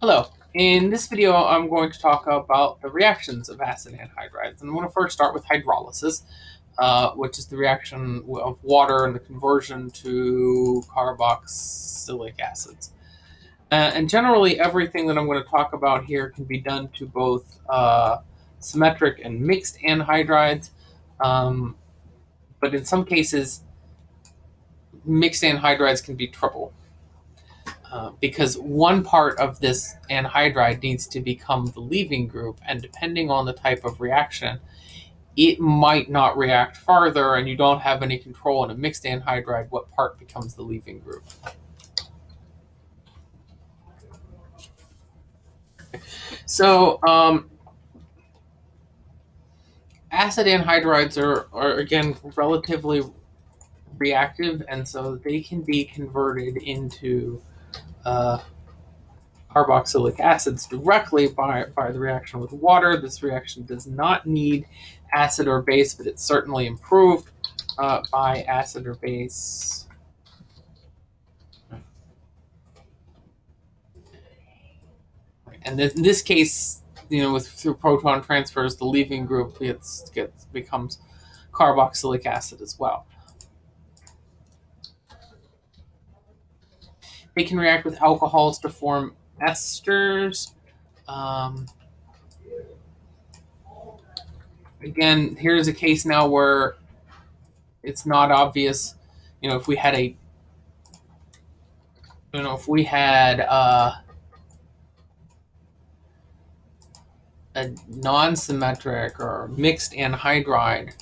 Hello. In this video, I'm going to talk about the reactions of acid anhydrides. And I'm going to first start with hydrolysis, uh, which is the reaction of water and the conversion to carboxylic acids. Uh, and generally, everything that I'm going to talk about here can be done to both uh, symmetric and mixed anhydrides. Um, but in some cases, mixed anhydrides can be trouble. Uh, because one part of this anhydride needs to become the leaving group, and depending on the type of reaction, it might not react farther, and you don't have any control in a mixed anhydride what part becomes the leaving group. So, um, acid anhydrides are, are, again, relatively reactive, and so they can be converted into uh, carboxylic acids directly by, by the reaction with water. This reaction does not need acid or base, but it's certainly improved uh, by acid or base. And in this case, you know, with through proton transfers, the leaving group gets, gets becomes carboxylic acid as well. They can react with alcohols to form esters. Um, again, here's a case now where it's not obvious. You know, if we had a, you know, if we had uh, a non-symmetric or mixed anhydride,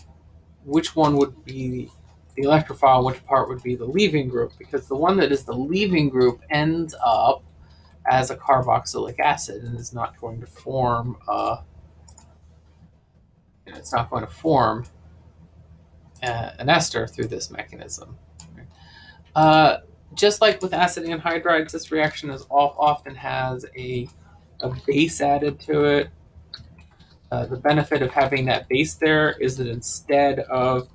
which one would be the electrophile, which part would be the leaving group, because the one that is the leaving group ends up as a carboxylic acid and is not going to form uh, it's not going to form uh, an ester through this mechanism. Uh, just like with acid anhydrides, this reaction is often has a, a base added to it. Uh, the benefit of having that base there is that instead of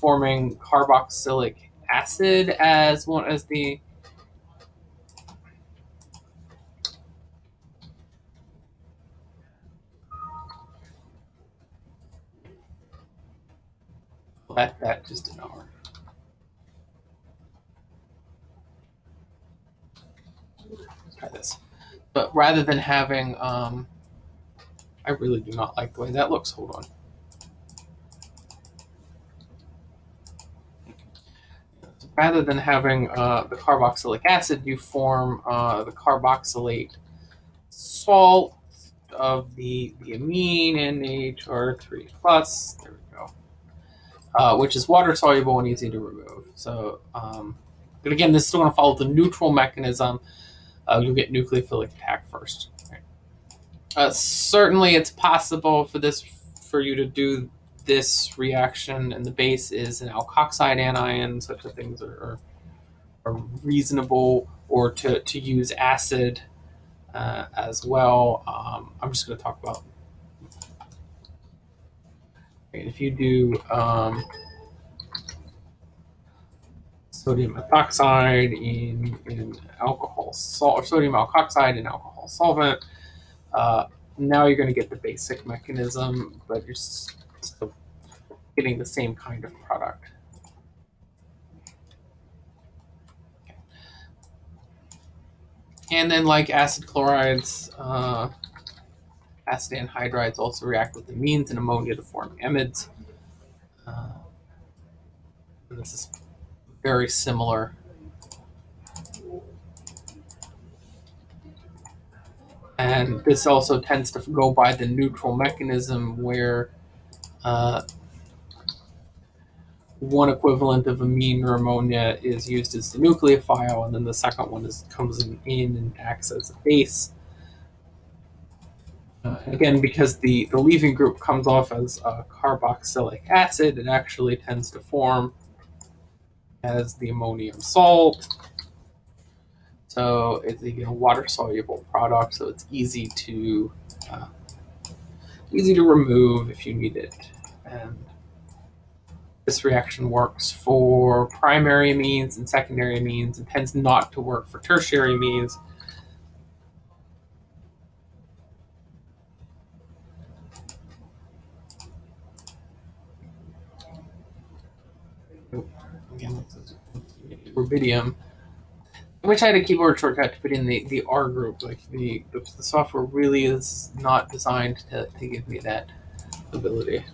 forming carboxylic acid as one as the that that just did not work. Try this. But rather than having um I really do not like the way that looks. Hold on. Rather than having uh, the carboxylic acid, you form uh, the carboxylate salt of the, the amine NHR3 plus, there we go, uh, which is water soluble and easy to remove. So, um, but again, this is going to follow the neutral mechanism. Uh, you'll get nucleophilic attack first. Uh, certainly, it's possible for this for you to do this reaction and the base is an alkoxide anion, such that things are, are, reasonable, or to, to use acid uh, as well. Um, I'm just going to talk about if you do um, sodium ethoxide in, in alcohol salt or sodium alkoxide in alcohol solvent, uh, now you're going to get the basic mechanism, but you're still getting the same kind of product. And then like acid chlorides, uh, acid anhydrides also react with amines and ammonia to form amides. Uh, this is very similar. And this also tends to go by the neutral mechanism where uh, one equivalent of amine or ammonia is used as the nucleophile, and then the second one is comes in, in and acts as a base. Uh, again, because the, the leaving group comes off as a carboxylic acid, it actually tends to form as the ammonium salt. So it's a you know, water-soluble product, so it's easy to uh, easy to remove if you need it. And this reaction works for primary amines and secondary amines and tends not to work for tertiary amines. Again. Wish I had a keyboard shortcut to put in the, the R group. Like the, the, the software really is not designed to, to give me that ability.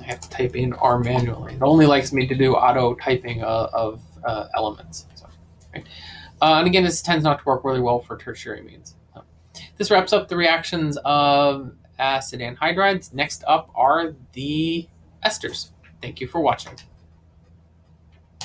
I have to type in R manually. It only likes me to do auto typing uh, of uh, elements. So, right? uh, and again, this tends not to work really well for tertiary amines. So, this wraps up the reactions of acid anhydrides. Next up are the esters. Thank you for watching.